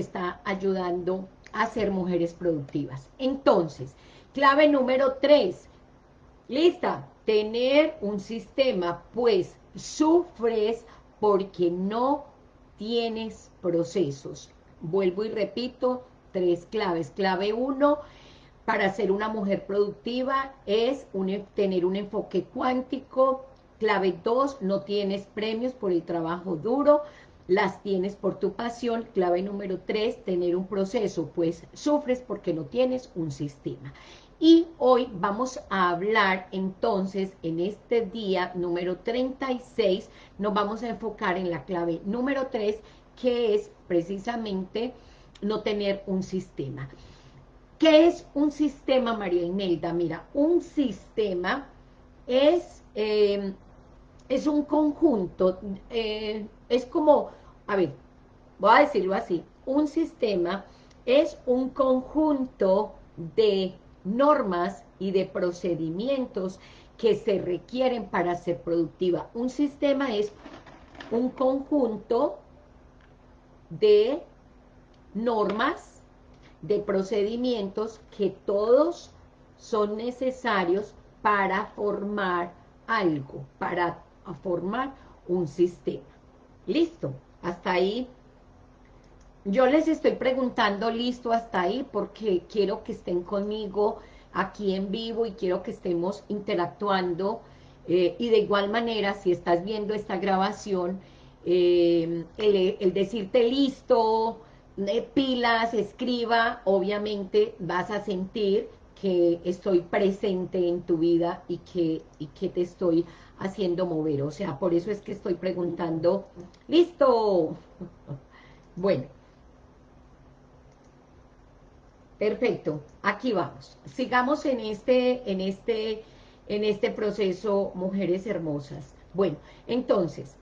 está ayudando a ser mujeres productivas. Entonces, clave número tres, lista, tener un sistema, pues sufres porque no tienes procesos. Vuelvo y repito, tres claves. Clave uno, para ser una mujer productiva es tener un enfoque cuántico. Clave dos, no tienes premios por el trabajo duro, las tienes por tu pasión. Clave número tres, tener un proceso, pues sufres porque no tienes un sistema. Y hoy vamos a hablar entonces en este día número 36, nos vamos a enfocar en la clave número 3, que es precisamente no tener un sistema. ¿Qué es un sistema, María Imelda? Mira, un sistema es, eh, es un conjunto, eh, es como, a ver, voy a decirlo así, un sistema es un conjunto de normas y de procedimientos que se requieren para ser productiva. Un sistema es un conjunto de normas, de procedimientos que todos son necesarios para formar algo, para formar un sistema. ¿Listo? Hasta ahí yo les estoy preguntando listo hasta ahí porque quiero que estén conmigo aquí en vivo y quiero que estemos interactuando eh, y de igual manera si estás viendo esta grabación eh, el, decirte listo, eh, pilas, escriba, obviamente vas a sentir que estoy presente en tu vida y que, y que te estoy haciendo mover, o sea, por eso es que estoy preguntando, ¡listo! Bueno, Perfecto, aquí vamos. Sigamos en este, en este, en este proceso, mujeres hermosas. Bueno, entonces,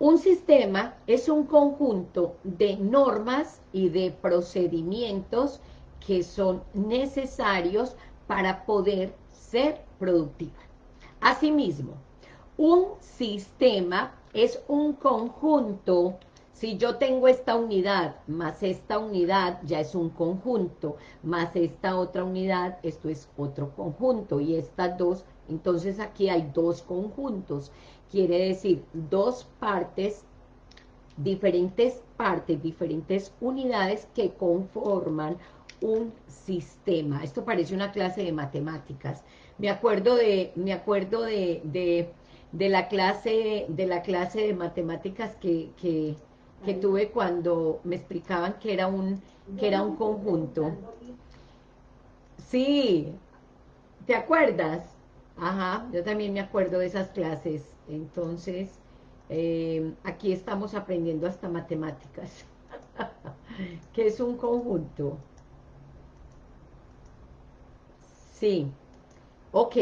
un sistema es un conjunto de normas y de procedimientos que son necesarios para poder ser productiva. Asimismo, un sistema es un conjunto. Si yo tengo esta unidad más esta unidad, ya es un conjunto, más esta otra unidad, esto es otro conjunto, y estas dos, entonces aquí hay dos conjuntos, quiere decir dos partes, diferentes partes, diferentes unidades que conforman un sistema. Esto parece una clase de matemáticas. Me acuerdo de, me acuerdo de, de, la, clase, de la clase de matemáticas que, que que tuve cuando me explicaban que era un, que era un conjunto. Sí, ¿te acuerdas? Ajá, yo también me acuerdo de esas clases. Entonces, eh, aquí estamos aprendiendo hasta matemáticas. que es un conjunto. Sí, ok.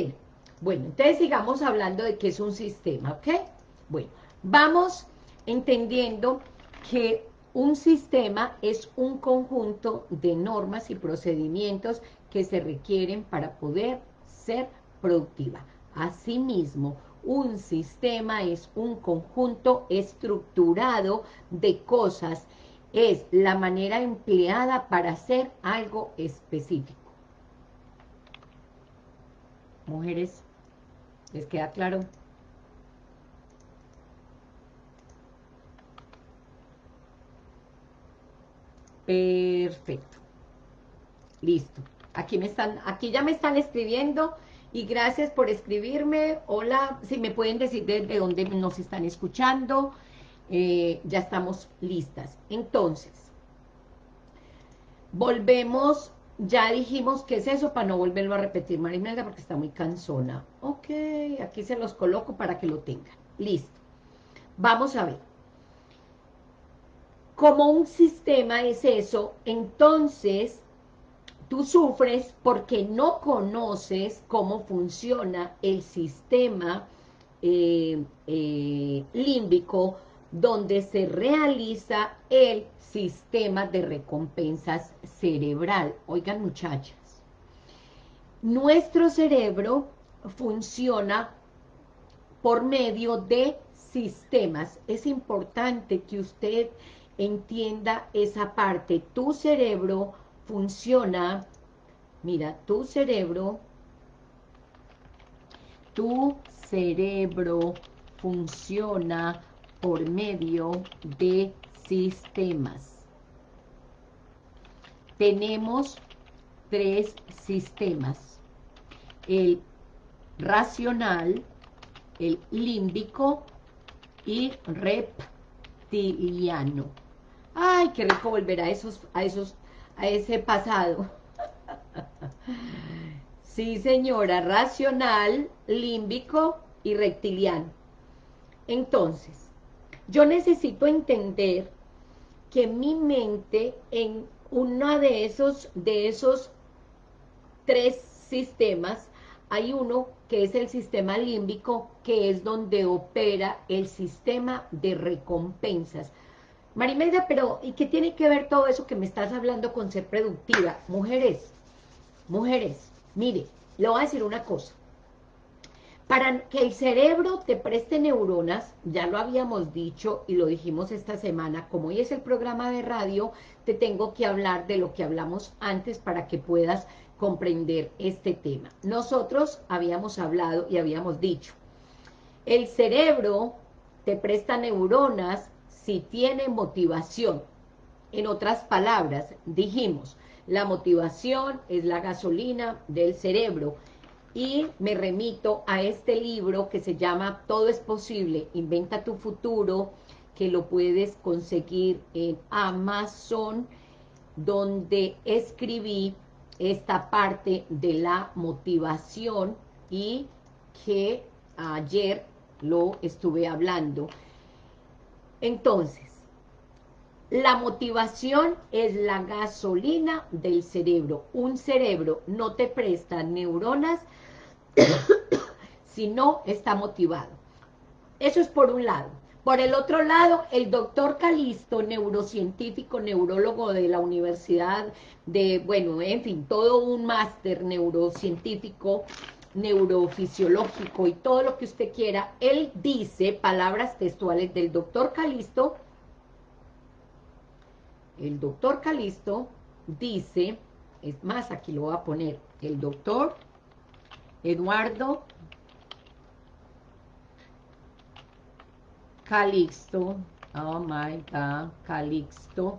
Bueno, entonces sigamos hablando de qué es un sistema, ¿ok? Bueno, vamos entendiendo que un sistema es un conjunto de normas y procedimientos que se requieren para poder ser productiva. Asimismo, un sistema es un conjunto estructurado de cosas, es la manera empleada para hacer algo específico. Mujeres, ¿les queda claro? Perfecto. Listo. Aquí me están, aquí ya me están escribiendo y gracias por escribirme. Hola, si me pueden decir desde dónde nos están escuchando. Eh, ya estamos listas. Entonces, volvemos, ya dijimos qué es eso para no volverlo a repetir, Marimelda, porque está muy cansona. Ok, aquí se los coloco para que lo tengan. Listo. Vamos a ver como un sistema es eso, entonces tú sufres porque no conoces cómo funciona el sistema eh, eh, límbico donde se realiza el sistema de recompensas cerebral. Oigan muchachas, nuestro cerebro funciona por medio de sistemas. Es importante que usted entienda esa parte. Tu cerebro funciona, mira, tu cerebro, tu cerebro funciona por medio de sistemas. Tenemos tres sistemas. El racional, el límbico y reptiliano. Ay, qué rico volver a esos, a esos, a ese pasado. sí, señora, racional, límbico y reptiliano. Entonces, yo necesito entender que mi mente en uno de esos, de esos tres sistemas, hay uno que es el sistema límbico, que es donde opera el sistema de recompensas. Marimelda, pero ¿y qué tiene que ver todo eso que me estás hablando con ser productiva? Mujeres, mujeres, mire, le voy a decir una cosa. Para que el cerebro te preste neuronas, ya lo habíamos dicho y lo dijimos esta semana, como hoy es el programa de radio, te tengo que hablar de lo que hablamos antes para que puedas comprender este tema. Nosotros habíamos hablado y habíamos dicho, el cerebro te presta neuronas si tiene motivación. En otras palabras, dijimos, la motivación es la gasolina del cerebro y me remito a este libro que se llama Todo es posible, inventa tu futuro, que lo puedes conseguir en Amazon, donde escribí esta parte de la motivación y que ayer lo estuve hablando. Entonces, la motivación es la gasolina del cerebro. Un cerebro no te presta neuronas si no está motivado. Eso es por un lado. Por el otro lado, el doctor Calisto, neurocientífico, neurólogo de la Universidad de, bueno, en fin, todo un máster neurocientífico, neurofisiológico y todo lo que usted quiera, él dice, palabras textuales del doctor Calisto, el doctor Calisto dice, es más, aquí lo voy a poner, el doctor Eduardo Calixto, oh my God, Calixto,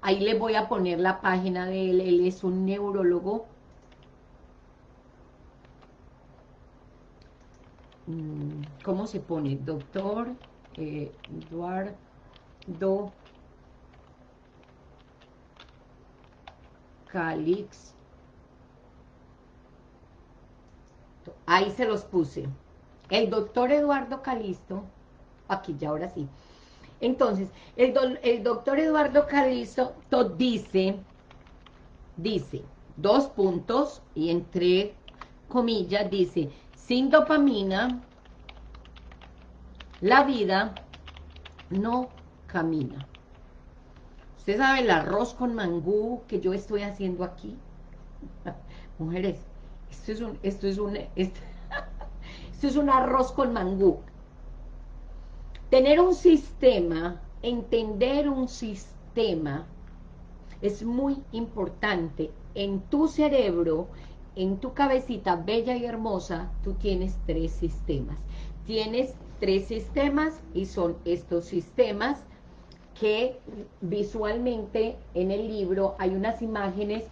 ahí le voy a poner la página de él, él es un neurólogo, mm, ¿cómo se pone? Doctor eh, Eduardo Calixto, Ahí se los puse. El doctor Eduardo Calisto, aquí ya ahora sí. Entonces, el, doctor Eduardo Calisto dice, dice, dos puntos, y entre comillas dice, sin dopamina, la vida no camina. ¿Usted sabe el arroz con mangú que yo estoy haciendo aquí? Mujeres, esto es un, esto es un, arroz con mangú. Tener un sistema, entender un sistema, es muy importante. En tu cerebro, en tu cabecita bella y hermosa, tú tienes tres sistemas. Tienes tres sistemas y son estos sistemas que visualmente en el libro hay unas imágenes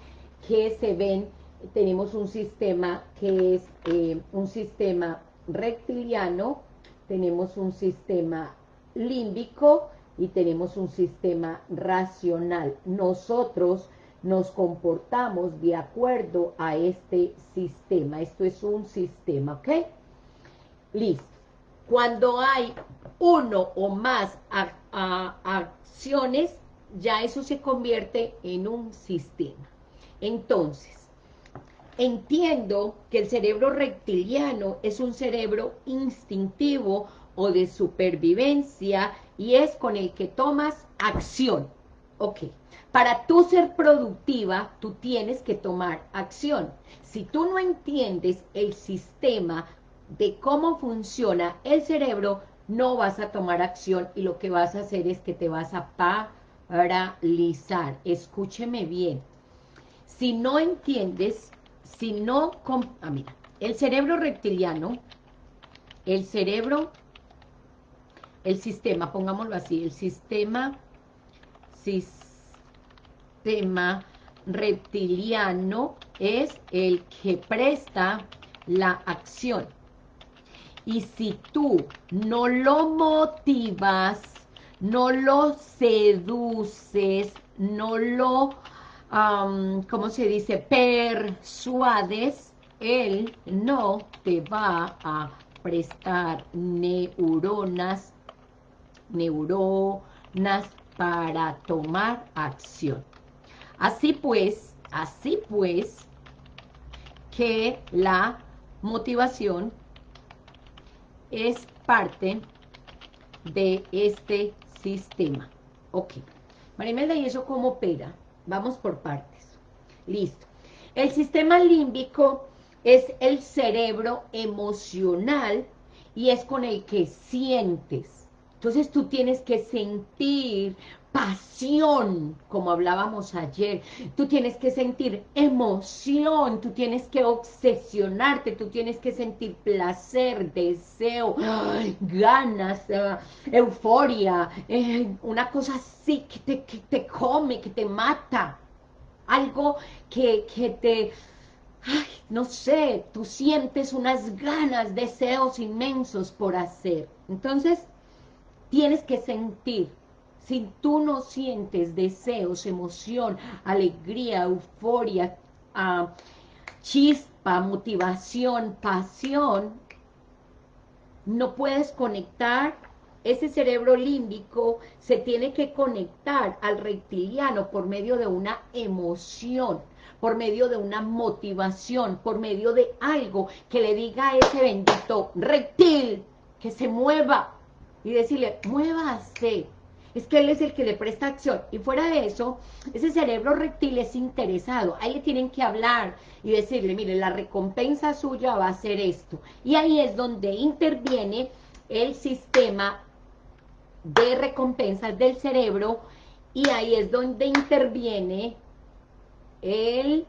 que se ven tenemos un sistema que es eh, un sistema reptiliano, tenemos un sistema límbico y tenemos un sistema racional. Nosotros nos comportamos de acuerdo a este sistema. Esto es un sistema, ¿ok? Listo. Cuando hay uno o más acciones, ya eso se convierte en un sistema. Entonces, Entiendo que el cerebro reptiliano es un cerebro instintivo o de supervivencia y es con el que tomas acción. Ok, para tú ser productiva, tú tienes que tomar acción. Si tú no entiendes el sistema de cómo funciona el cerebro, no vas a tomar acción y lo que vas a hacer es que te vas a paralizar. Escúcheme bien. Si no entiendes, si no... Ah, mira, el cerebro reptiliano, el cerebro, el sistema, pongámoslo así, el sistema, sistema reptiliano es el que presta la acción. Y si tú no lo motivas, no lo seduces, no lo, ¿cómo se dice?, persuades, él no te va a prestar neuronas, neuronas para tomar acción. Así pues, así pues, que la motivación es parte de este sistema. Ok. Marimelda, ¿y eso cómo opera? Vamos por partes. Listo. El sistema límbico es el cerebro emocional y es con el que sientes. Entonces tú tienes que sentir pasión, como hablábamos ayer. Tú tienes que sentir emoción, tú tienes que obsesionarte, tú tienes que sentir placer, deseo, ganas, eh, euforia, eh, una cosa así que te, que te come, que te mata. Algo que, que te... No sé, tú sientes unas ganas, deseos inmensos por hacer. Entonces, tienes que sentir si tú no sientes deseos, emoción, alegría, euforia, ah, chispa, motivación, pasión, no puedes conectar, ese cerebro límbico se tiene que conectar al reptiliano por medio de una emoción, por medio de una motivación, por medio de algo que le diga a ese bendito reptil que se mueva y decirle, muévase, es que él es el que le presta acción. Y fuera de eso, ese cerebro reptil es interesado. Ahí le tienen que hablar y decirle, mire, la recompensa suya va a ser esto. Y ahí es donde interviene el sistema de recompensas del cerebro y ahí es donde interviene el,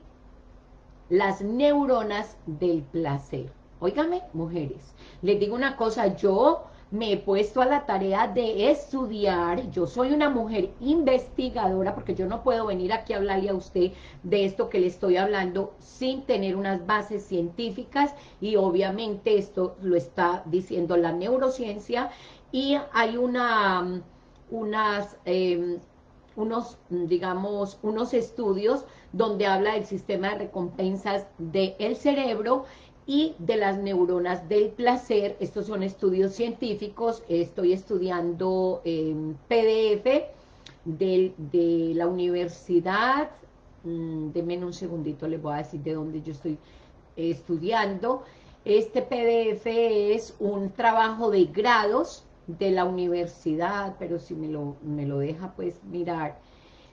las neuronas del placer. Óigame, mujeres, les digo una cosa, yo me he puesto a la tarea de estudiar, yo soy una mujer investigadora, porque yo no puedo venir aquí a hablarle a usted de esto que le estoy hablando sin tener unas bases científicas, y obviamente esto lo está diciendo la neurociencia, y hay una, unas, em, unos, digamos, unos estudios donde habla del sistema de recompensas del cerebro, y de las neuronas del placer. Estos son estudios científicos, estoy estudiando en PDF de, la universidad, mm, denme un segundito, les voy a decir de dónde yo estoy estudiando. Este PDF es un trabajo de grados de la universidad, pero si me lo, me lo deja pues mirar.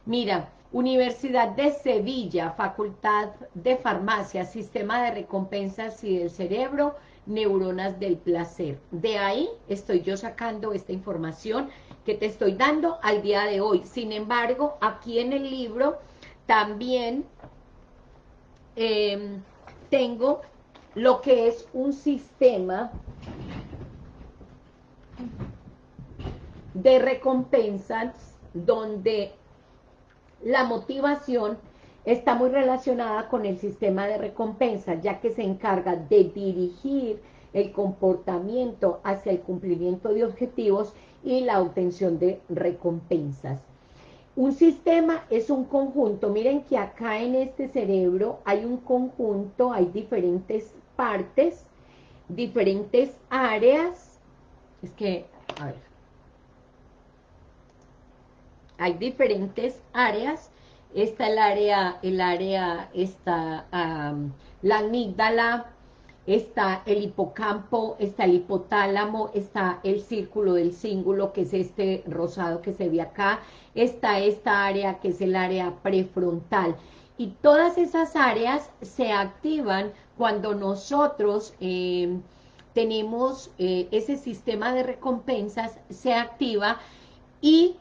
Mira, Universidad de Sevilla, Facultad de Farmacia, Sistema de Recompensas y del Cerebro, Neuronas del Placer. De ahí estoy yo sacando esta información que te estoy dando al día de hoy. Sin embargo, aquí en el libro también em, tengo lo que es un sistema de recompensas donde la motivación está muy relacionada con el sistema de recompensa, ya que se encarga de dirigir el comportamiento hacia el cumplimiento de objetivos y la obtención de recompensas. Un sistema es un conjunto, miren que acá en este cerebro hay un conjunto, hay diferentes partes, diferentes áreas, es que, a ver, hay diferentes áreas, está el área, el área, está la amígdala, está el hipocampo, está el hipotálamo, está el círculo del cíngulo, que es este rosado que se ve acá, está esta área que es el área prefrontal. Y todas esas áreas se activan cuando nosotros eh, tenemos eh, ese sistema de recompensas, se activa y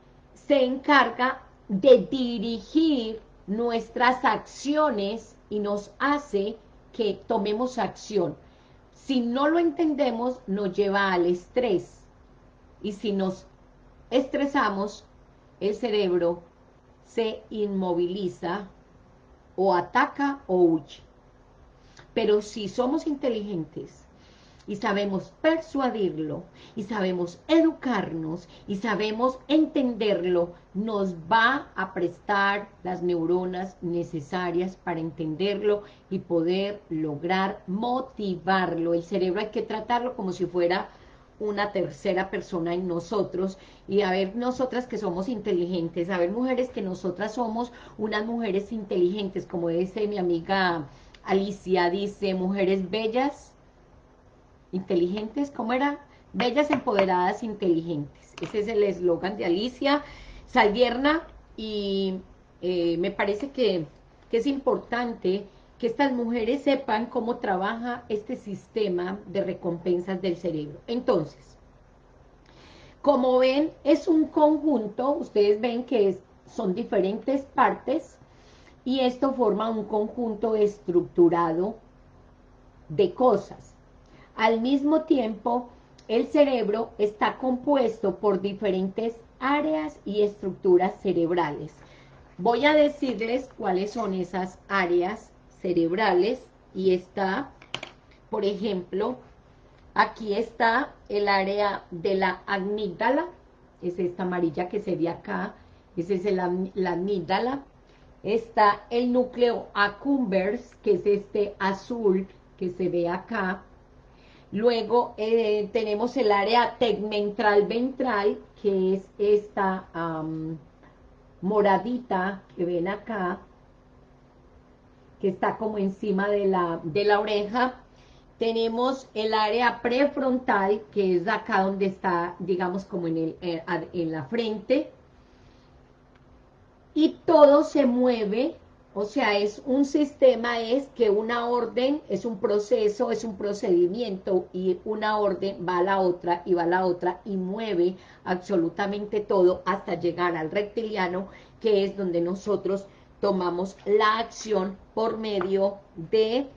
se encarga de dirigir nuestras acciones y nos hace que tomemos acción. Si no lo entendemos, nos lleva al estrés. Y si nos estresamos, el cerebro se inmoviliza o ataca o huye. Pero si somos inteligentes y sabemos persuadirlo y sabemos educarnos y sabemos entenderlo, nos va a prestar las neuronas necesarias para entenderlo y poder lograr motivarlo. El cerebro hay que tratarlo como si fuera una tercera persona en nosotros y a ver nosotras que somos inteligentes, a ver mujeres que nosotras somos unas mujeres inteligentes, como dice mi amiga Alicia, dice mujeres bellas, inteligentes, ¿cómo era? Bellas, empoderadas, inteligentes. Ese es el eslogan de Alicia Salvierna y eh, me parece que, que es importante que estas mujeres sepan cómo trabaja este sistema de recompensas del cerebro. Entonces, como ven, es un conjunto, ustedes ven que son diferentes partes, y esto forma un conjunto estructurado de cosas. Al mismo tiempo, el cerebro está compuesto por diferentes áreas y estructuras cerebrales. Voy a decirles cuáles son esas áreas cerebrales y está, por ejemplo, aquí está el área de la amígdala, es esta amarilla que se ve acá, ese es la amígdala, está el núcleo accumbens, que es este azul que se ve acá, luego eh, tenemos el área tegmentral ventral, que es esta moradita que ven acá, que está como encima de la, de la oreja. Tenemos el área prefrontal, que es acá donde está, digamos, como en, el, eh, en la frente. Y todo se mueve, o sea, es un sistema, es que una orden es un proceso, es un procedimiento, y una orden va a la otra, y va a la otra, y mueve absolutamente todo hasta llegar al reptiliano, que es donde nosotros tomamos la acción por medio de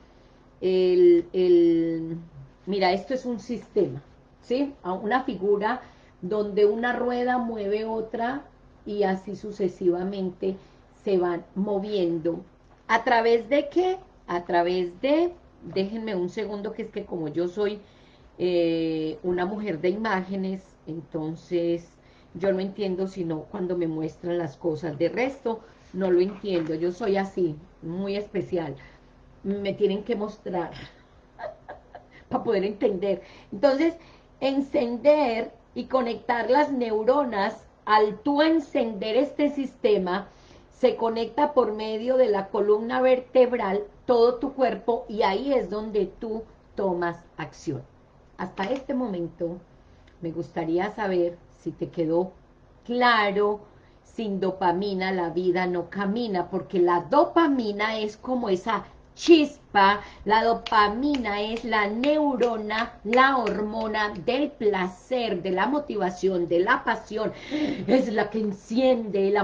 el, mira, esto es un sistema, ¿sí? Una figura donde una rueda mueve otra y así sucesivamente se van moviendo. ¿A través de qué? A través de, déjenme un segundo, que es que como yo soy eh, una mujer de imágenes, entonces yo no entiendo sino cuando me muestran las cosas. De resto, no lo entiendo, yo soy así, muy especial, me tienen que mostrar para poder entender. Entonces, encender y conectar las neuronas, al tú encender este sistema, se conecta por medio de la columna vertebral todo tu cuerpo y ahí es donde tú tomas acción. Hasta este momento me gustaría saber si te quedó claro, sin dopamina la vida no camina, porque la dopamina es como esa chispa, la dopamina es la neurona, la hormona del placer, de la motivación, de la pasión, es la que enciende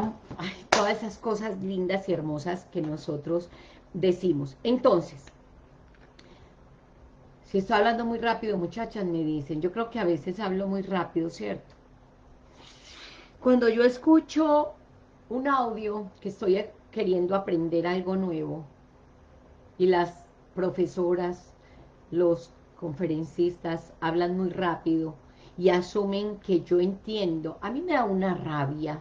todas esas cosas lindas y hermosas que nosotros decimos. Entonces, si estoy hablando muy rápido, muchachas, me dicen, yo creo que a veces hablo muy rápido, ¿cierto? Cuando yo escucho un audio que estoy queriendo aprender algo nuevo y las profesoras, los conferencistas hablan muy rápido y asumen que yo entiendo, a mí me da una rabia.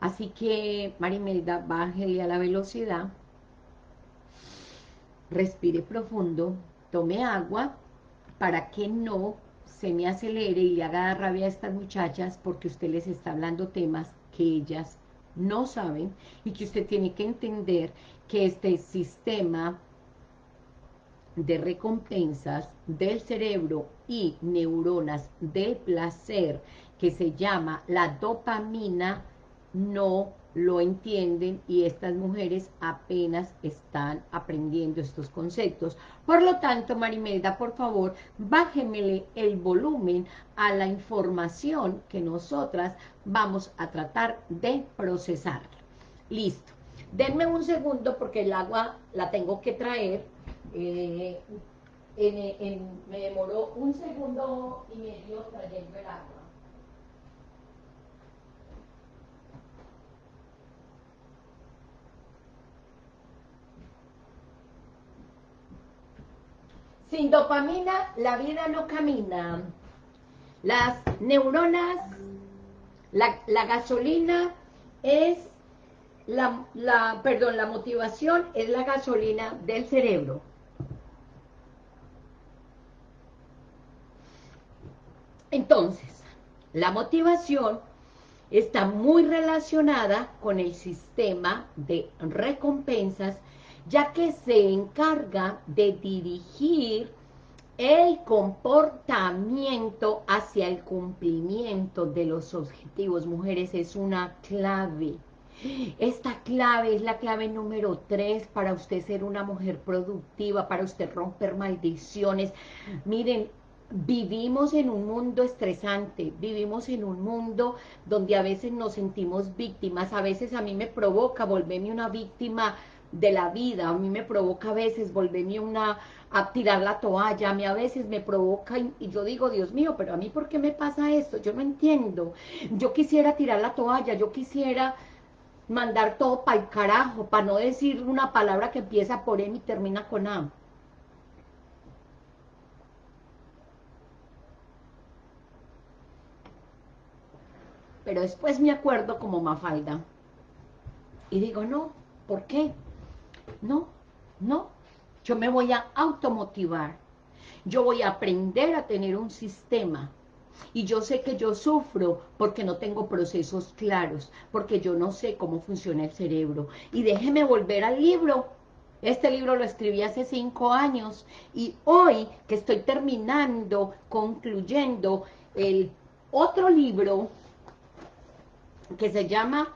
Así que, Marimelda, bájele a la velocidad, respire profundo, tome agua para que no se me acelere y le haga rabia a estas muchachas porque usted les está hablando temas que ellas no saben y que usted tiene que entender que este sistema de recompensas del cerebro y neuronas del placer que se llama la dopamina no lo entienden y estas mujeres apenas están aprendiendo estos conceptos. Por lo tanto, Marimelda, por favor, bájemele el volumen a la información que nosotras vamos a tratar de procesar. Listo. Denme un segundo porque el agua la tengo que traer. Eh, me demoró un segundo y medio trayendo el agua. Sin dopamina la vida no camina. Las neuronas, la, gasolina es la, la, perdón, la motivación es la gasolina del cerebro. Entonces, la motivación está muy relacionada con el sistema de recompensas ya que se encarga de dirigir el comportamiento hacia el cumplimiento de los objetivos. Mujeres, es una clave. Esta clave es la clave número tres para usted ser una mujer productiva, para usted romper maldiciones. Miren, vivimos en un mundo estresante, vivimos en un mundo donde a veces nos sentimos víctimas, a veces a mí me provoca volverme una víctima de la vida, a mí me provoca a veces volverme una, a tirar la toalla, a mí a veces me provoca, y, yo digo, Dios mío, pero a mí ¿por qué me pasa esto? Yo no entiendo, yo quisiera tirar la toalla, yo quisiera mandar todo para el carajo, para no decir una palabra que empieza por M y termina con A. Pero después me acuerdo como Mafalda. Y digo, no, ¿por qué? No, no. Yo me voy a automotivar. Yo voy a aprender a tener un sistema. Y yo sé que yo sufro porque no tengo procesos claros, porque yo no sé cómo funciona el cerebro. Y déjeme volver al libro. Este libro lo escribí hace cinco años y hoy que estoy terminando, concluyendo el otro libro que se llama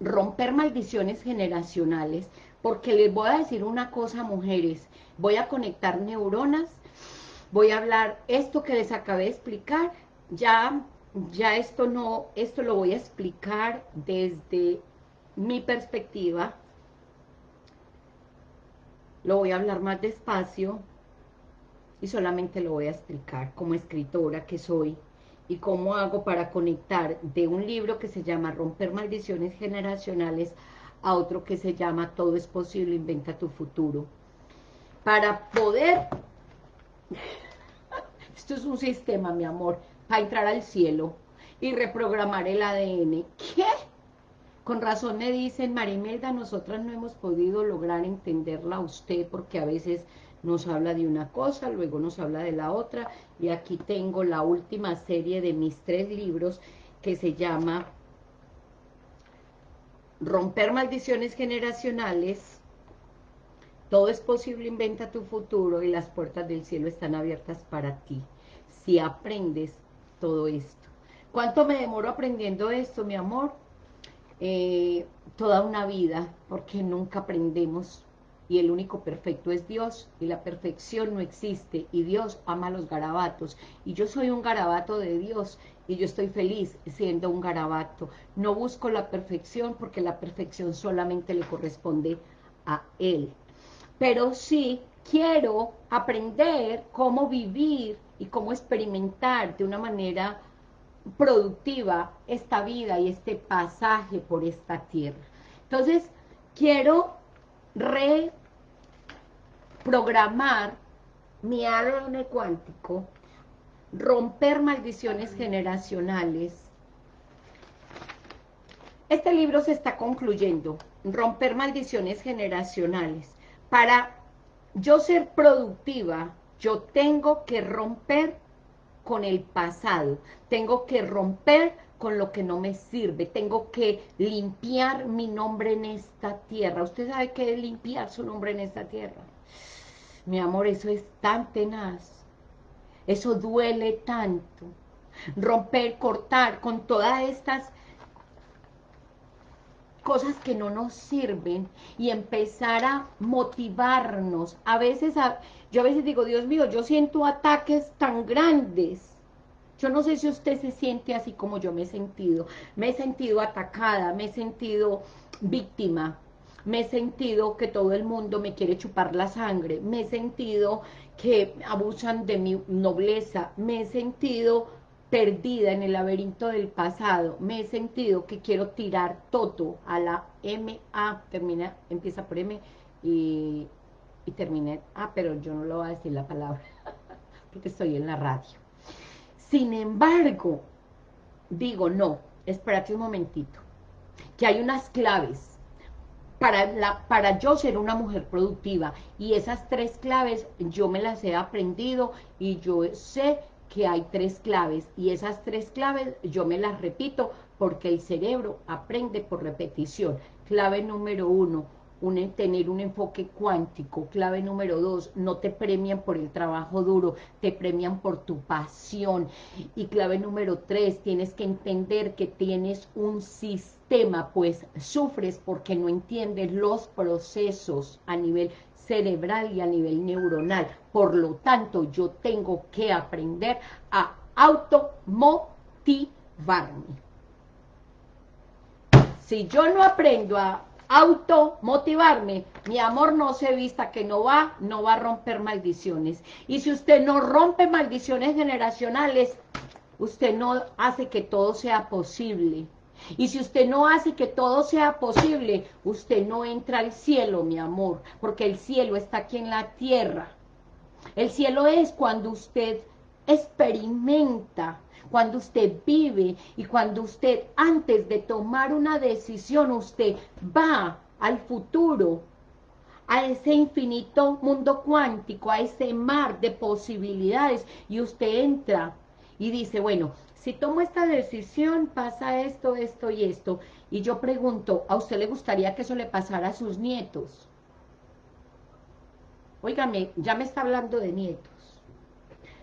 Romper Maldiciones Generacionales, porque les voy a decir una cosa, mujeres, voy a conectar neuronas, voy a hablar esto que les acabé de explicar, ya, ya esto no, esto lo voy a explicar desde mi perspectiva, lo voy a hablar más despacio y solamente lo voy a explicar como escritora que soy y cómo hago para conectar de un libro que se llama Romper Maldiciones Generacionales a otro que se llama Todo es posible, inventa tu futuro. Para poder, esto es un sistema, mi amor, para entrar al cielo y reprogramar el ADN. ¿Qué? Con razón me dicen, Marimelda, nosotras no hemos podido lograr entenderla a usted porque a veces nos habla de una cosa, luego nos habla de la otra, y aquí tengo la última serie de mis tres libros que se llama romper maldiciones generacionales, todo es posible, inventa tu futuro y las puertas del cielo están abiertas para ti, si aprendes todo esto. ¿Cuánto me demoro aprendiendo esto, mi amor? Eh, toda una vida, porque nunca aprendemos y el único perfecto es Dios, y la perfección no existe, y Dios ama los garabatos, y yo soy un garabato de Dios, y yo estoy feliz siendo un garabato. No busco la perfección, porque la perfección solamente le corresponde a Él. Pero sí quiero aprender cómo vivir y cómo experimentar de una manera productiva esta vida y este pasaje por esta tierra. Entonces, quiero reprogramar mi ADN cuántico, romper maldiciones generacionales. Este libro se está concluyendo, romper maldiciones generacionales. Para yo ser productiva, yo tengo que romper con el pasado, tengo que romper con lo que no me sirve, tengo que limpiar mi nombre en esta tierra. ¿Usted sabe qué es limpiar su nombre en esta tierra? Mi amor, eso es tan tenaz, eso duele tanto. Romper, cortar con todas estas cosas que no nos sirven y empezar a motivarnos. A veces, yo a veces digo, Dios mío, yo siento ataques tan grandes. Yo no sé si usted se siente así como yo me he sentido. Me he sentido atacada, me he sentido víctima, me he sentido que todo el mundo me quiere chupar la sangre, me he sentido que abusan de mi nobleza, me he sentido perdida en el laberinto del pasado, me he sentido que quiero tirar todo a la M-A, termina, empieza por M y, y termina A, pero yo no lo voy a decir la palabra, porque estoy en la radio. Sin embargo, digo, no, espérate un momentito, que hay unas claves para, la, para yo ser una mujer productiva, y esas tres claves yo me las he aprendido, y yo sé que hay tres claves y esas tres claves yo me las repito porque el cerebro aprende por repetición. Clave número uno, un, tener un enfoque cuántico. Clave número dos, no te premian por el trabajo duro, te premian por tu pasión. Y clave número tres, tienes que entender que tienes un sistema, pues sufres porque no entiendes los procesos a nivel cerebral y a nivel neuronal. Por lo tanto, yo tengo que aprender a automotivarme. Si yo no aprendo a automotivarme, mi amor no se vista que no va, no va a romper maldiciones. Y si usted no rompe maldiciones generacionales, usted no hace que todo sea posible. Y si usted no hace que todo sea posible, usted no entra al cielo, mi amor, porque el cielo está aquí en la tierra. El cielo es cuando usted experimenta, cuando usted vive y cuando usted antes de tomar una decisión, usted va al futuro, a ese infinito mundo cuántico, a ese mar de posibilidades y usted entra y dice, bueno, si tomo esta decisión, pasa esto, esto y esto, y yo pregunto, ¿a usted le gustaría que eso le pasara a sus nietos? Óigame, ya me está hablando de nietos.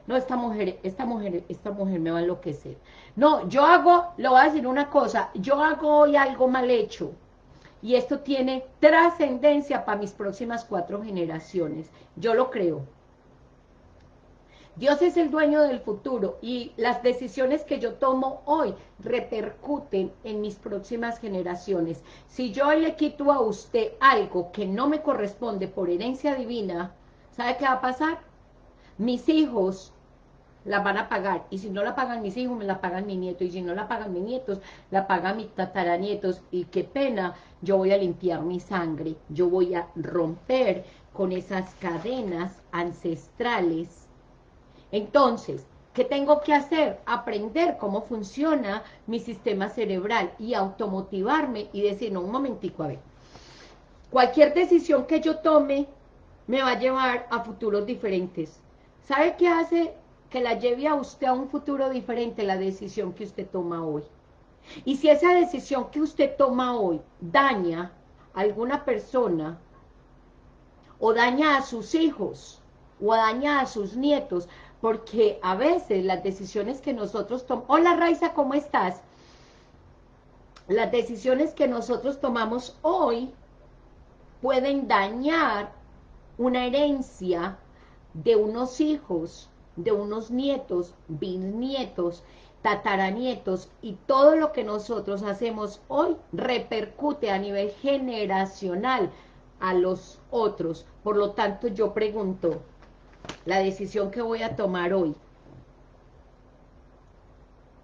No, esta mujer, esta mujer, esta mujer me va a enloquecer. No, yo hago, le voy a decir una cosa, yo hago hoy algo mal hecho, y esto tiene trascendencia para mis próximas cuatro generaciones. Yo lo creo. Dios es el dueño del futuro y las decisiones que yo tomo hoy repercuten en mis próximas generaciones. Si yo le quito a usted algo que no me corresponde por herencia divina, ¿sabe qué va a pasar? Mis hijos la van a pagar, y si no la pagan mis hijos, me la pagan mi nieto, y si no la pagan mis nietos, la pagan mis tataranietos, y qué pena, yo voy a limpiar mi sangre, yo voy a romper con esas cadenas ancestrales. Entonces, ¿qué tengo que hacer? Aprender cómo funciona mi sistema cerebral y automotivarme y decir, no, un momentico, a ver, cualquier decisión que yo tome me va a llevar a futuros diferentes. ¿Sabe qué hace que la lleve a usted a un futuro diferente la decisión que usted toma hoy? Y si esa decisión que usted toma hoy daña a alguna persona o daña a sus hijos o daña a sus nietos, porque a veces las decisiones que nosotros tomamos... Hola Raiza, ¿cómo estás? Las decisiones que nosotros tomamos hoy pueden dañar una herencia de unos hijos, de unos nietos, bisnietos, tataranietos, y todo lo que nosotros hacemos hoy repercute a nivel generacional a los otros. Por lo tanto, yo pregunto, la decisión que voy a tomar hoy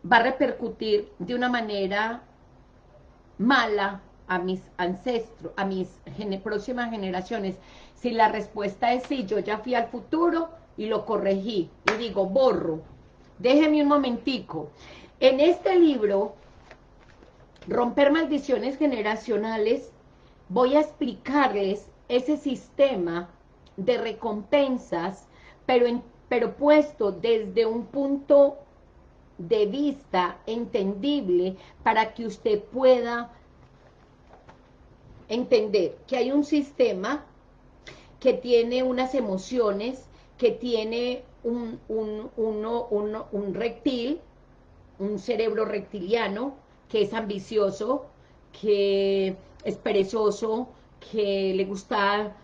va a repercutir de una manera mala a mis ancestros, a mis próximas generaciones. Si la respuesta es sí, yo ya fui al futuro y lo corregí, y digo, borro, déjeme un momentico. En este libro, Romper Maldiciones Generacionales, voy a explicarles ese sistema de recompensas pero, pero puesto desde un punto de vista entendible para que usted pueda entender que hay un sistema que tiene unas emociones, que tiene un, un, un reptil, un cerebro reptiliano, que es ambicioso, que es perezoso, que le gusta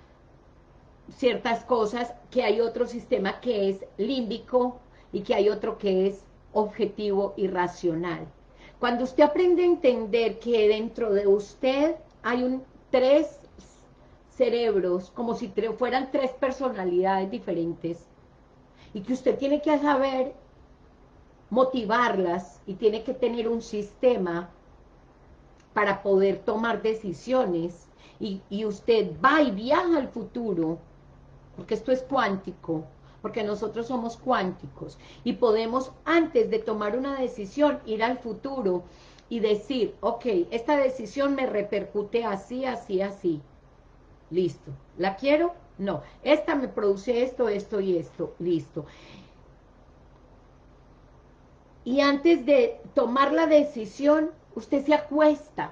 ciertas cosas, que hay otro sistema que es límbico y que hay otro que es objetivo y racional. Cuando usted aprende a entender que dentro de usted hay un tres cerebros, como si fueran tres personalidades diferentes, y que usted tiene que saber motivarlas y tiene que tener un sistema para poder tomar decisiones, y, y usted va y viaja al futuro, porque esto es cuántico, porque nosotros somos cuánticos y podemos antes de tomar una decisión ir al futuro y decir, ok, esta decisión me repercute así, así, así. Listo. ¿La quiero? No. Esta me produce esto, esto y esto. Listo. Y antes de tomar la decisión, usted se acuesta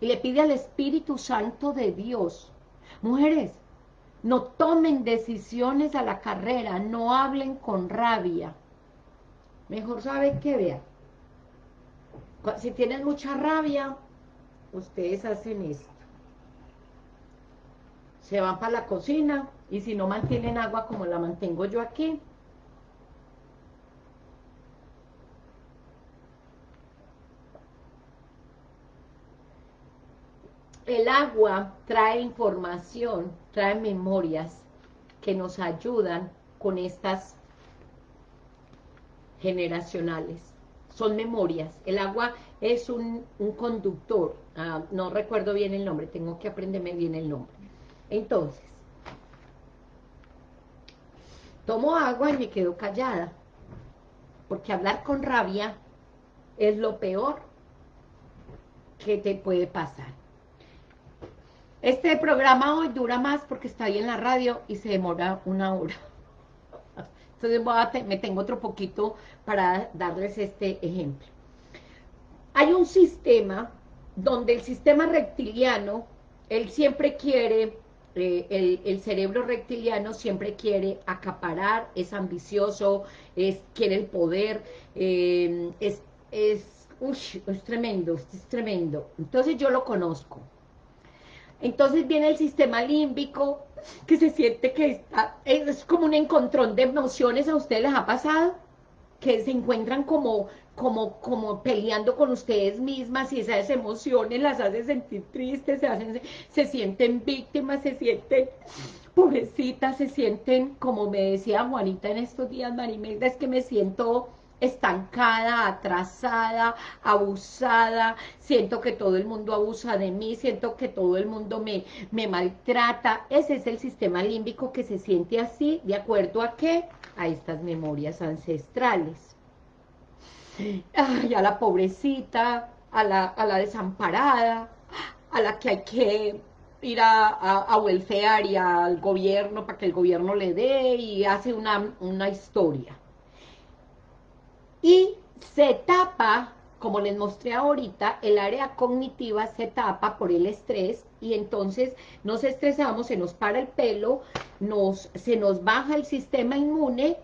y le pide al Espíritu Santo de Dios. Mujeres, no tomen decisiones a la carrera, no hablen con rabia. Mejor sabe que vea. Si tienen mucha rabia, ustedes hacen esto. Se van para la cocina y si no mantienen agua como la mantengo yo aquí, el agua trae información, trae memorias que nos ayudan con estas generacionales. Son memorias. El agua es un, conductor. Ah, no recuerdo bien el nombre, tengo que aprenderme bien el nombre. Entonces, tomo agua y me quedo callada. Porque hablar con rabia es lo peor que te puede pasar. Este programa hoy dura más porque está ahí en la radio y se demora una hora. Entonces me tengo otro poquito para darles este ejemplo. Hay un sistema donde el sistema reptiliano, él siempre quiere, eh, el, cerebro reptiliano siempre quiere acaparar, es ambicioso, es, quiere el poder, eh, es, es, es tremendo, es tremendo. Entonces yo lo conozco. Entonces viene el sistema límbico, que se siente que está, es como un encontrón de emociones, ¿a ustedes les ha pasado? Que se encuentran como, como, como peleando con ustedes mismas y esas emociones las hace sentir tristes, se, hacen, se sienten víctimas, se sienten pobrecitas, se sienten, como me decía Juanita en estos días, Marimelda, es que me siento estancada, atrasada, abusada, siento que todo el mundo abusa de mí, siento que todo el mundo me, me maltrata. Ese es el sistema límbico que se siente así, ¿de acuerdo a qué? A estas memorias ancestrales. Ay, a la pobrecita, a la, a la desamparada, a la que hay que ir a, a, welfare y al gobierno para que el gobierno le dé y hace una, una historia. Y se tapa, como les mostré ahorita, el área cognitiva se tapa por el estrés y entonces nos estresamos, se nos para el pelo, nos, se nos baja el sistema inmune,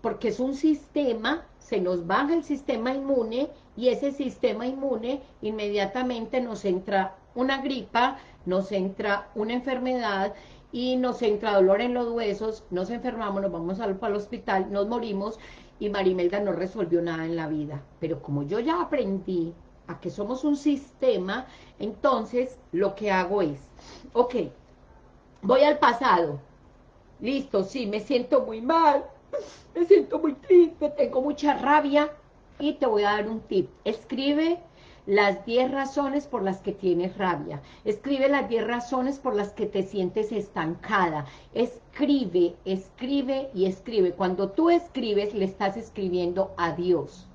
porque es un sistema, se nos baja el sistema inmune y ese sistema inmune inmediatamente nos entra una gripa, nos entra una enfermedad y nos entra dolor en los huesos, nos enfermamos, nos vamos al, al hospital, nos morimos y Marimelda no resolvió nada en la vida. Pero como yo ya aprendí a que somos un sistema, entonces lo que hago es, ok, voy al pasado, listo, sí, me siento muy mal, me siento muy triste, tengo mucha rabia, y te voy a dar un tip, escribe las 10 razones por las que tienes rabia. Escribe las 10 razones por las que te sientes estancada. Escribe, escribe y escribe. Cuando tú escribes, le estás escribiendo a Dios.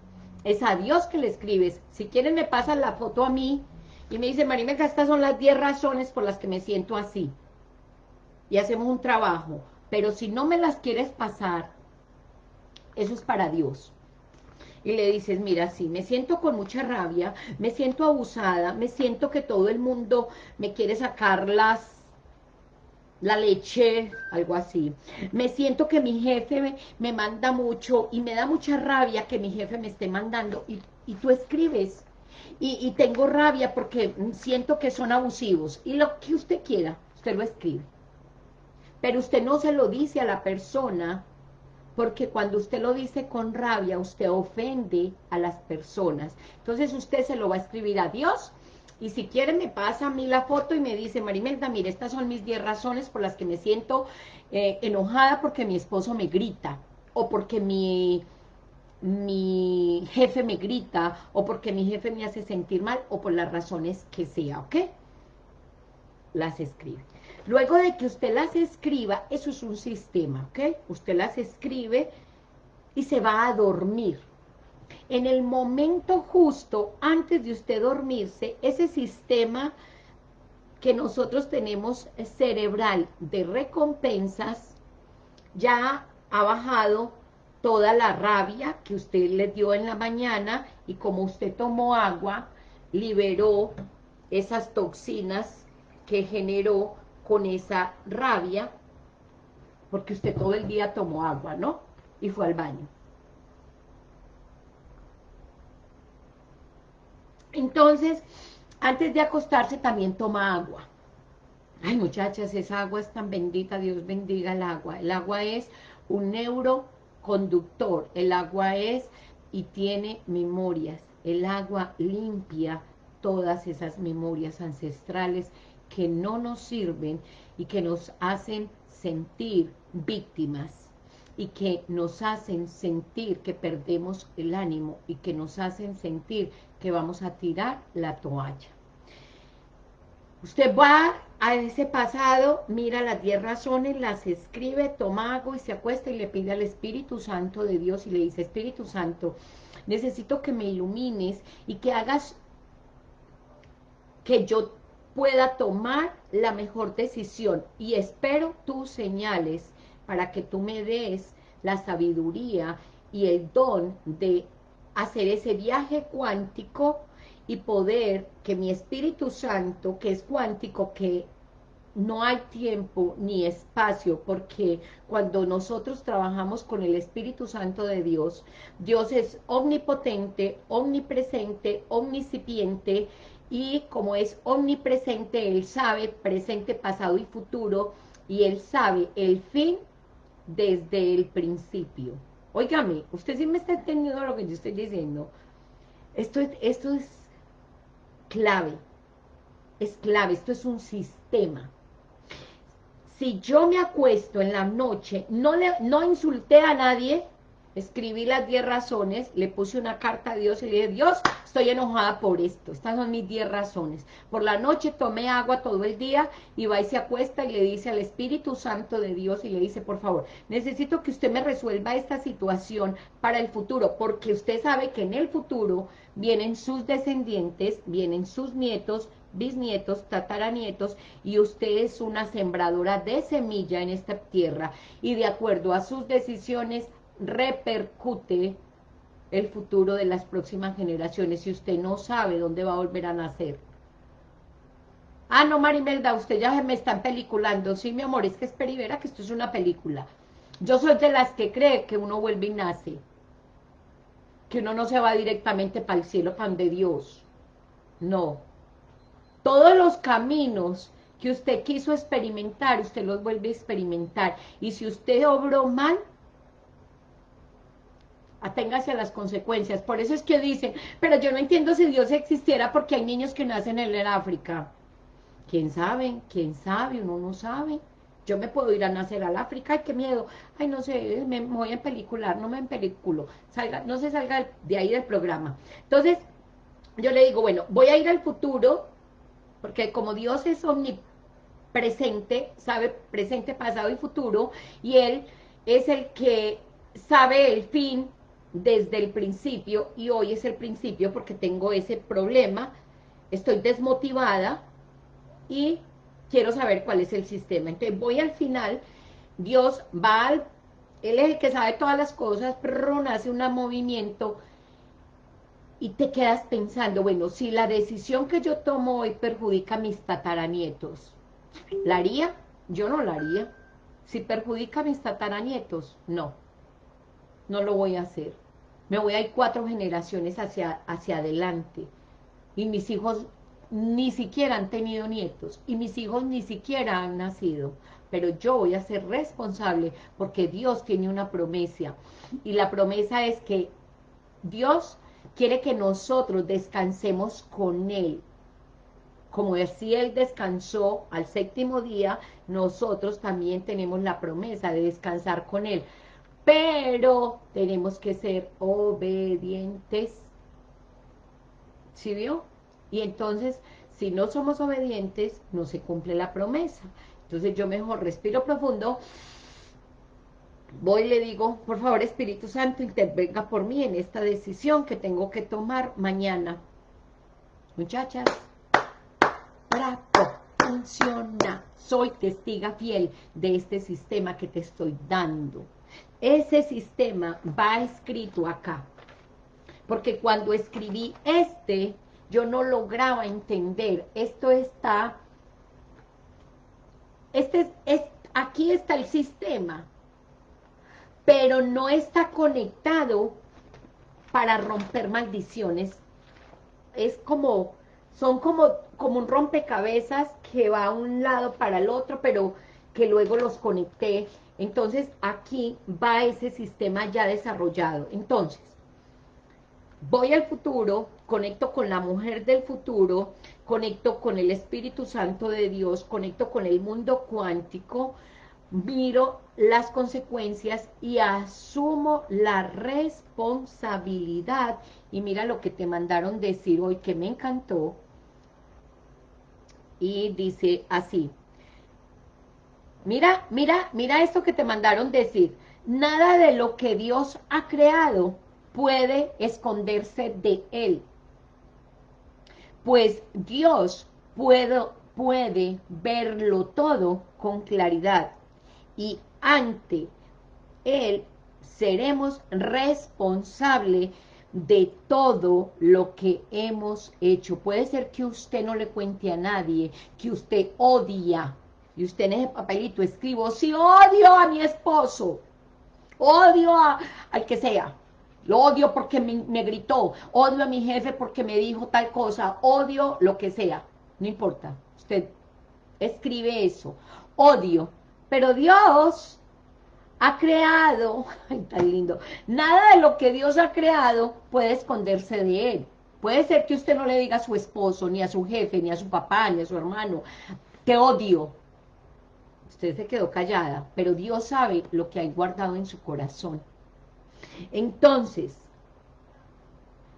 Es a Dios que le escribes. Si quieren me pasan la foto a mí y me dice, Marimelga, estas son las 10 razones por las que me siento así. Y hacemos un trabajo. Pero si no me las quieres pasar, eso es para Dios y le dices, mira, sí, me siento con mucha rabia, me siento abusada, me siento que todo el mundo me quiere sacar las la leche, algo así. Me siento que mi jefe me, manda mucho y me da mucha rabia que mi jefe me esté mandando. Y, y tú escribes, y, tengo rabia porque siento que son abusivos. Y lo que usted quiera, usted lo escribe. Pero usted no se lo dice a la persona, porque cuando usted lo dice con rabia, usted ofende a las personas. Entonces usted se lo va a escribir a Dios, y si quiere me pasa a mí la foto y me dice, Marimelda, mire, estas son mis 10 razones por las que me siento eh, enojada porque mi esposo me grita, o porque mi mi jefe me grita o porque mi jefe me hace sentir mal o por las razones que sea, ¿ok? Las escribe. Luego de que usted las escriba, eso es un sistema, ¿ok? Usted las escribe y se va a dormir. En el momento justo, antes de usted dormirse, ese sistema que nosotros tenemos cerebral de recompensas ya ha bajado toda la rabia que usted le dio en la mañana y como usted tomó agua, liberó esas toxinas que generó con esa rabia, porque usted todo el día tomó agua, ¿no? Y fue al baño. Entonces, antes de acostarse también toma agua. Ay, muchachas, esa agua es tan bendita, Dios bendiga el agua. El agua es un neuro conductor. El agua es y tiene memorias. El agua limpia todas esas memorias ancestrales que no nos sirven y que nos hacen sentir víctimas y que nos hacen sentir que perdemos el ánimo y que nos hacen sentir que vamos a tirar la toalla. Usted va a ese pasado, mira las 10 razones, las escribe, toma agua y se acuesta y le pide al Espíritu Santo de Dios y le dice, Espíritu Santo, necesito que me ilumines y que hagas que yo pueda tomar la mejor decisión. Y espero tus señales para que tú me des la sabiduría y el don de hacer ese viaje cuántico y poder que mi Espíritu Santo, que es cuántico, que no hay tiempo ni espacio, porque cuando nosotros trabajamos con el Espíritu Santo de Dios, Dios es omnipotente, omnipresente, omnicipiente, y como es omnipresente, Él sabe presente, pasado y futuro, y Él sabe el fin desde el principio. Óigame, usted sí me está entendiendo lo que yo estoy diciendo. Esto es, esto es clave, es clave, esto es un sistema. Si yo me acuesto en la noche, no, le, no insulté a nadie, escribí las 10 razones, le puse una carta a Dios y le dije, Dios, estoy enojada por esto, estas son mis 10 razones. Por la noche tomé agua todo el día y va y se acuesta y le dice al Espíritu Santo de Dios y le dice, por favor, necesito que usted me resuelva esta situación para el futuro, porque usted sabe que en el futuro vienen sus descendientes, vienen sus nietos, bisnietos, tataranietos, y usted es una sembradora de semilla en esta tierra, y de acuerdo a sus decisiones, repercute el futuro de las próximas generaciones si usted no sabe dónde va a volver a nacer. Ah, no, Marimelda, usted ya me están peliculando. Sí, mi amor, es que es perivera que esto es una película. Yo soy de las que cree que uno vuelve y nace. Que uno no se va directamente para el cielo, pan de Dios. No. Todos los caminos que usted quiso experimentar, usted los vuelve a experimentar. Y si usted obró mal, aténgase a las consecuencias. Por eso es que dicen, pero yo no entiendo si Dios existiera porque hay niños que nacen en el África. ¿Quién sabe? ¿Quién sabe? Uno no sabe. Yo me puedo ir a nacer al África, ay, qué miedo. Ay, no sé, me voy a pelicular, no me peliculo. Salga, no se salga de ahí del programa. Entonces, yo le digo, bueno, voy a ir al futuro, porque como Dios es omnipresente, sabe presente, pasado y futuro, y Él es el que sabe el fin desde el principio y hoy es el principio porque tengo ese problema, estoy desmotivada y quiero saber cuál es el sistema. Entonces voy al final, Dios va al, Él es el que sabe todas las cosas, pero hace un movimiento y te quedas pensando, bueno, si la decisión que yo tomo hoy perjudica a mis tataranietos, ¿la haría? Yo no la haría. Si perjudica a mis tataranietos, no no lo voy a hacer. Me voy a ir cuatro generaciones hacia, hacia adelante. y mis hijos ni siquiera han tenido nietos y mis hijos ni siquiera han nacido, pero yo voy a ser responsable porque Dios tiene una promesa y la promesa es que Dios quiere que nosotros descansemos con Él. Como si Él descansó al séptimo día, nosotros también tenemos la promesa de descansar con Él. Pero tenemos que ser obedientes. ¿Sí vio? Y entonces, si no somos obedientes, no se cumple la promesa. Entonces yo mejor respiro profundo, voy y le digo, por favor Espíritu Santo, intervenga por mí en esta decisión que tengo que tomar mañana. Muchachas, bravo, funciona. Soy testiga fiel de este sistema que te estoy dando. Ese sistema va escrito acá. Porque cuando escribí este, yo no lograba entender, esto está, este es, aquí está el sistema, pero no está conectado para romper maldiciones, es como, son como, como un rompecabezas que va a un lado para el otro, pero que luego los conecté, entonces aquí va ese sistema ya desarrollado, entonces, voy al futuro, conecto con la mujer del futuro, conecto con el Espíritu Santo de Dios, conecto con el mundo cuántico, miro las consecuencias y asumo la responsabilidad. Y mira lo que te mandaron decir hoy que me encantó. Y dice así. Mira, mira, mira esto que te mandaron decir. Nada de lo que Dios ha creado puede esconderse de Él pues Dios puede, verlo todo con claridad y ante Él seremos responsables de todo lo que hemos hecho. Puede ser que usted no le cuente a nadie, que usted odia, y usted en ese papelito escribo, si odio a mi esposo, odio a, al que sea, lo odio porque me, gritó, odio a mi jefe porque me dijo tal cosa, odio lo que sea, no importa, usted escribe eso, odio, pero Dios ha creado, ay tan lindo, nada de lo que Dios ha creado puede esconderse de Él, puede ser que usted no le diga a su esposo, ni a su jefe, ni a su papá, ni a su hermano, te odio, usted se quedó callada, pero Dios sabe lo que hay guardado en su corazón, entonces,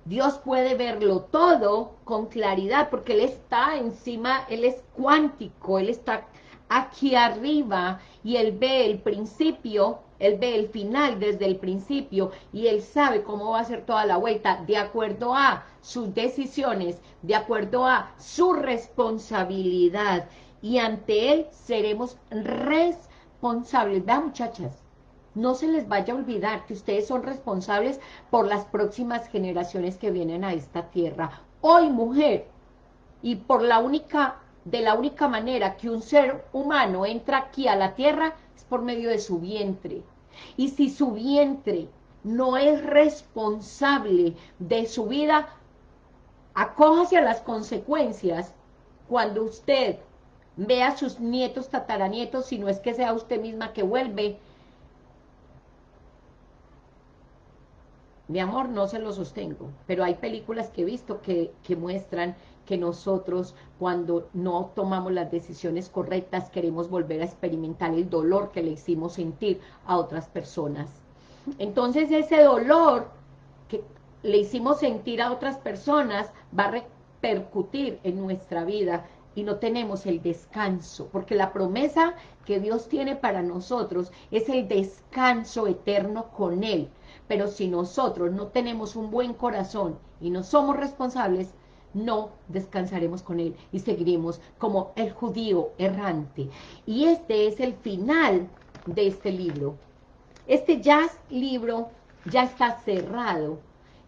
Dios puede verlo todo con claridad, porque Él está encima, Él es cuántico, Él está aquí arriba, y Él ve el principio, Él ve el final desde el principio, y Él sabe cómo va a ser toda la vuelta, de acuerdo a sus decisiones, de acuerdo a su responsabilidad, y ante Él seremos responsables. Vean muchachas, no se les vaya a olvidar que ustedes son responsables por las próximas generaciones que vienen a esta tierra. Hoy, mujer, y por la única, de la única manera que un ser humano entra aquí a la tierra, es por medio de su vientre. Y si su vientre no es responsable de su vida, acójase a las consecuencias cuando usted vea a sus nietos, tataranietos, si no es que sea usted misma que vuelve, Mi amor, no se lo sostengo, pero hay películas que he visto que, muestran que nosotros cuando no tomamos las decisiones correctas queremos volver a experimentar el dolor que le hicimos sentir a otras personas. Entonces ese dolor que le hicimos sentir a otras personas va a repercutir en nuestra vida y no tenemos el descanso, porque la promesa que Dios tiene para nosotros es el descanso eterno con Él, pero si nosotros no tenemos un buen corazón y no somos responsables, no descansaremos con Él y seguiremos como el judío errante. Y este es el final de este libro. Este ya libro ya está cerrado.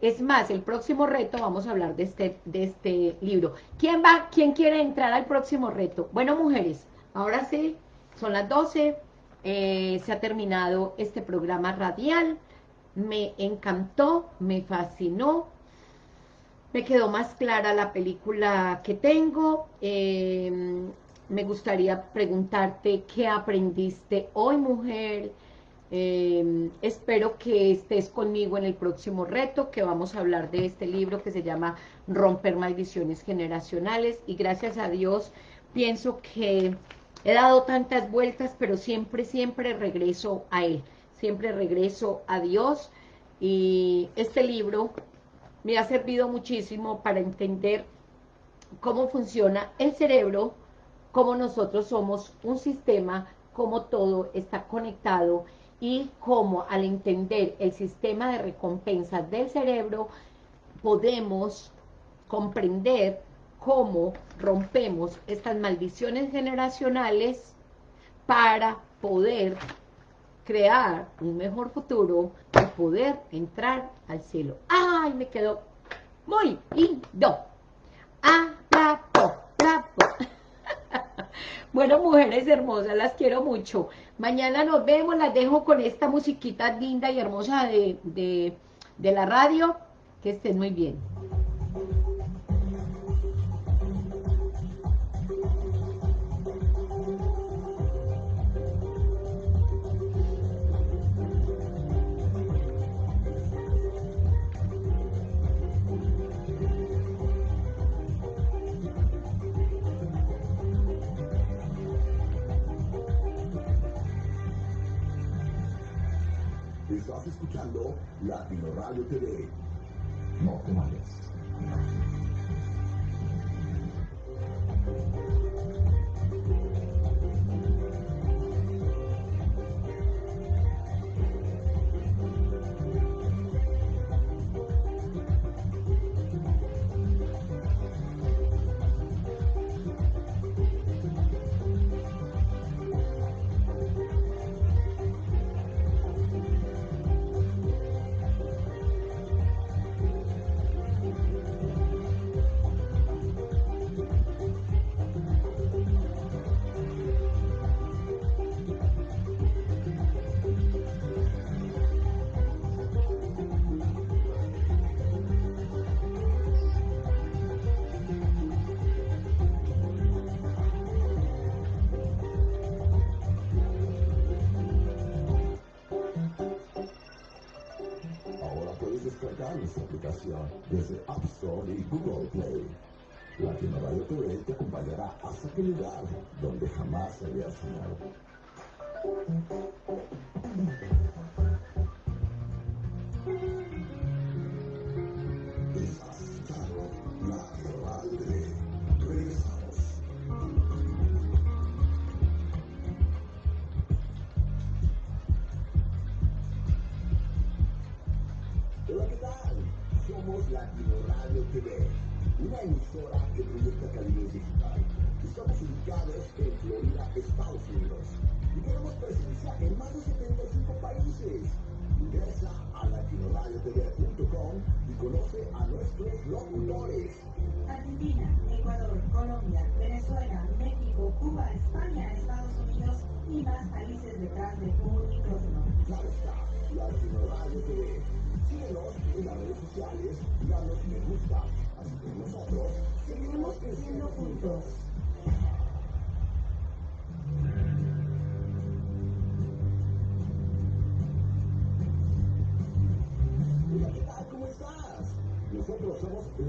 Es más, el próximo reto, vamos a hablar de este, de este libro. ¿Quién va, quién quiere entrar al próximo reto? Bueno, mujeres, ahora sí, son las 12, eh, se ha terminado este programa radial me encantó, me fascinó. me quedó más clara la película que tengo. Em, me gustaría preguntarte qué aprendiste hoy, mujer. Em, espero que estés conmigo en el próximo reto, que vamos a hablar de este libro que se llama Romper Maldiciones Generacionales. Y gracias a Dios, pienso que he dado tantas vueltas, pero siempre, siempre regreso a Él. Siempre regreso a Dios. Y este libro me ha servido muchísimo para entender cómo funciona el cerebro, cómo nosotros somos un sistema, cómo todo está conectado y cómo al entender el sistema de recompensas del cerebro podemos comprender cómo rompemos estas maldiciones generacionales para poder crear un mejor futuro y poder entrar al cielo. ¡Ay! Me quedó muy lindo. ¡Ah! ¡Bravo! ¡Bravo! Bueno, mujeres hermosas, las quiero mucho. Mañana nos vemos, las dejo con esta musiquita linda y hermosa de, de, de la radio. Que estén muy bien. Latino Radio desde App Store y Google Play. Latino Radio TV te acompañará hasta aquel lugar donde jamás habías soñado.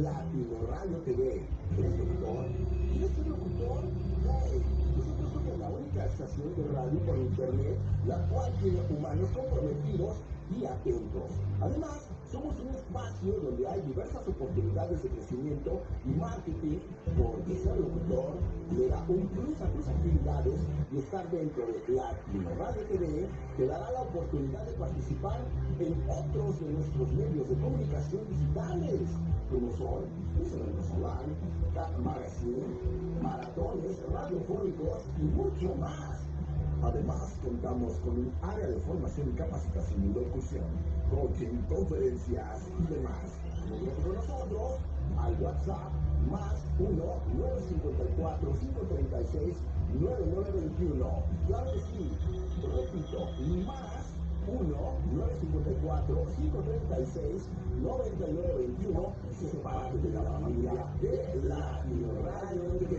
Latino Radio TV. ¿Eres locutor? ¿Eres un locutor? Hey, nosotros somos la única estación de radio por internet la cual tiene humanos comprometidos y atentos. Además, somos un espacio donde hay diversas oportunidades de crecimiento y marketing, porque ser locutor le da un plus a tus actividades y estar dentro de Latino Radio TV te dará la oportunidad de participar en otros de nuestros medios de comunicación digitales como son Solar, Cat Magazine, maratones radiofónicos y mucho más. Además, contamos con un área de formación y capacitación y locución, coaching, conferencias y demás. Con nosotros al WhatsApp más 1-954-536-9921. Claro que sí, repito, más 1-954-536-9921. Se parte de la familia de la Radio TV.